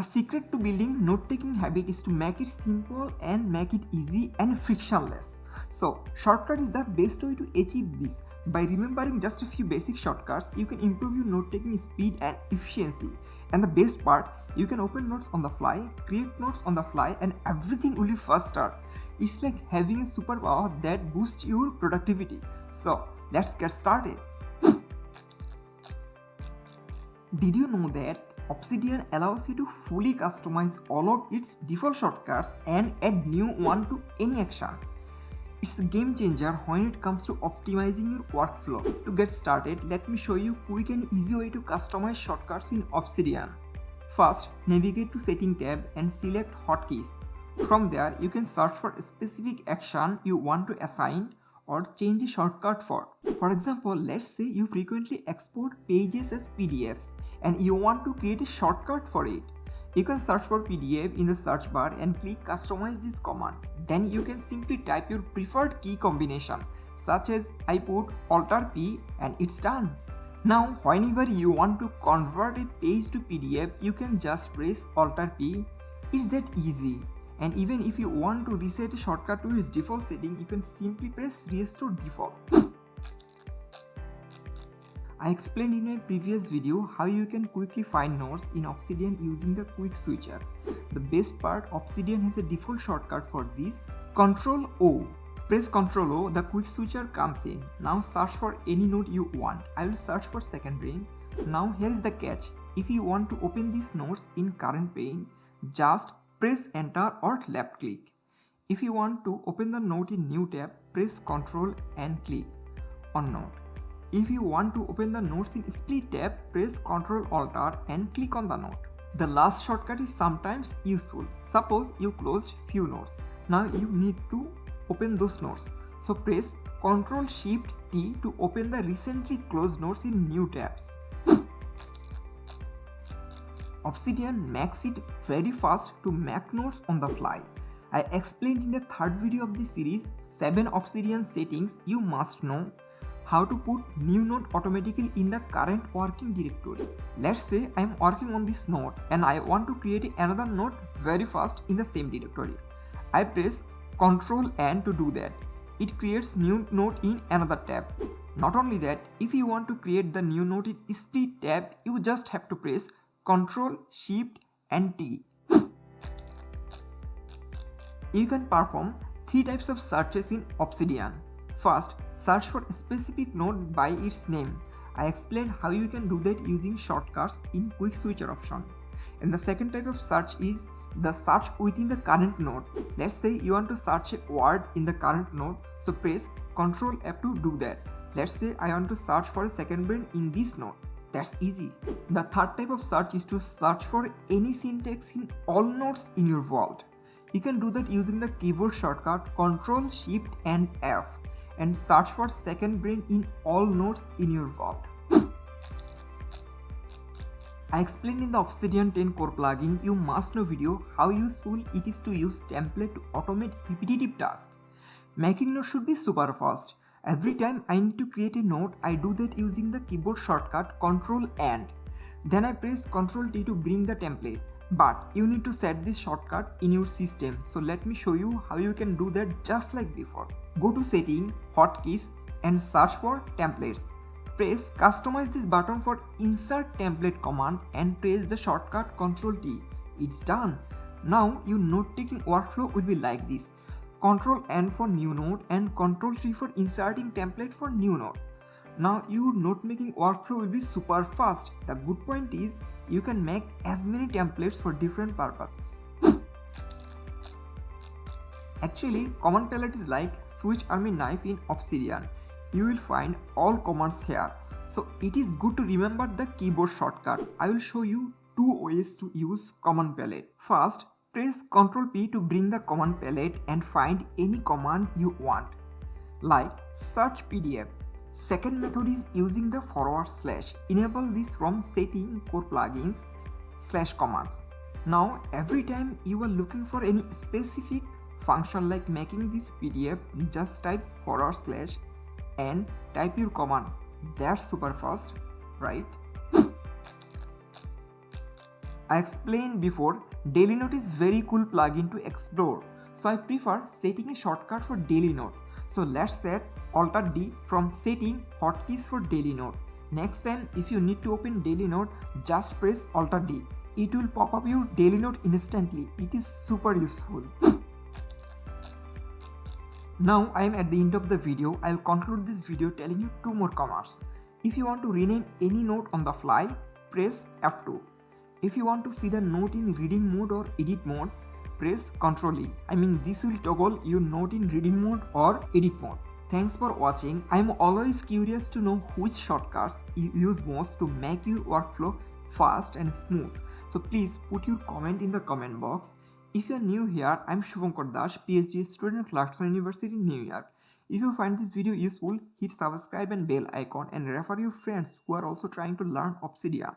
The secret to building note-taking habit is to make it simple and make it easy and frictionless. So, shortcut is the best way to achieve this. By remembering just a few basic shortcuts, you can improve your note-taking speed and efficiency. And the best part, you can open notes on the fly, create notes on the fly and everything will be faster. It's like having a superpower that boosts your productivity. So, let's get started. Did you know that Obsidian allows you to fully customize all of its default shortcuts and add new one to any action. It's a game changer when it comes to optimizing your workflow. To get started, let me show you quick and easy way to customize shortcuts in Obsidian. First, navigate to Setting tab and select Hotkeys. From there, you can search for a specific action you want to assign or change a shortcut for. For example, let's say you frequently export pages as PDFs and you want to create a shortcut for it. You can search for PDF in the search bar and click customize this command. Then you can simply type your preferred key combination such as I put Alt P and it's done. Now whenever you want to convert a page to PDF, you can just press Alt P. It's that easy. And even if you want to reset a shortcut to its default setting, you can simply press restore default. I explained in a previous video how you can quickly find nodes in Obsidian using the quick switcher. The best part, Obsidian has a default shortcut for this, Ctrl O. Press Ctrl O, the quick switcher comes in. Now search for any node you want. I will search for second brain. Now here is the catch. If you want to open these nodes in current pane, just press enter or left click. If you want to open the note in new tab, press Ctrl and click on note. If you want to open the notes in split tab, press Ctrl Alt R and click on the note. The last shortcut is sometimes useful. Suppose you closed few notes. Now you need to open those notes. So press Ctrl Shift T to open the recently closed notes in new tabs. Obsidian makes it very fast to make notes on the fly. I explained in the third video of this series 7 Obsidian settings you must know how to put new node automatically in the current working directory. Let's say I'm working on this node and I want to create another node very fast in the same directory. I press Ctrl N to do that. It creates new node in another tab. Not only that, if you want to create the new node in split tab, you just have to press Ctrl Shift and T. You can perform three types of searches in Obsidian. First, search for a specific node by its name. I explained how you can do that using shortcuts in quick switcher option. And the second type of search is the search within the current node. Let's say you want to search a word in the current node, so press Ctrl F to do that. Let's say I want to search for a second brain in this node. That's easy. The third type of search is to search for any syntax in all nodes in your vault. You can do that using the keyboard shortcut Ctrl Shift and F and search for second brain in all nodes in your vault. I explained in the Obsidian 10 core plugin you must know video how useful it is to use template to automate repetitive tasks. Making nodes should be super fast. Every time I need to create a note, I do that using the keyboard shortcut Ctrl N. Then I press Ctrl T to bring the template. But you need to set this shortcut in your system. So let me show you how you can do that just like before. Go to setting, hotkeys and search for templates. Press customize this button for insert template command and press the shortcut Ctrl T. It's done. Now your note taking workflow will be like this. Ctrl N for new node and Ctrl T for inserting template for new node. Now your note making workflow will be super fast. The good point is you can make as many templates for different purposes. Actually, command palette is like switch army knife in Obsidian. You will find all commands here. So it is good to remember the keyboard shortcut. I will show you two ways to use command palette. First, press Ctrl P to bring the command palette and find any command you want. Like search PDF. Second method is using the forward slash. Enable this from setting core plugins slash commands. Now every time you are looking for any specific function like making this PDF, just type forward slash and type your command. That's super fast, right? I explained before, Daily Note is very cool plugin to explore. So I prefer setting a shortcut for Daily Note. So let's set Alt D from setting hotkeys for Daily Note. Next time if you need to open Daily Note, just press Alt D. It will pop up your Daily Note instantly. It is super useful. Now I am at the end of the video. I will conclude this video telling you two more commands. If you want to rename any note on the fly, press F2. If you want to see the note in reading mode or edit mode, press Ctrl E. I mean this will toggle your note in reading mode or edit mode. Thanks for watching. I am always curious to know which shortcuts you use most to make your workflow fast and smooth. So please put your comment in the comment box. If you are new here, I am Shubhankar Das, PhD student at Clarkson University, New York. If you find this video useful, hit subscribe and bell icon and refer your friends who are also trying to learn Obsidian.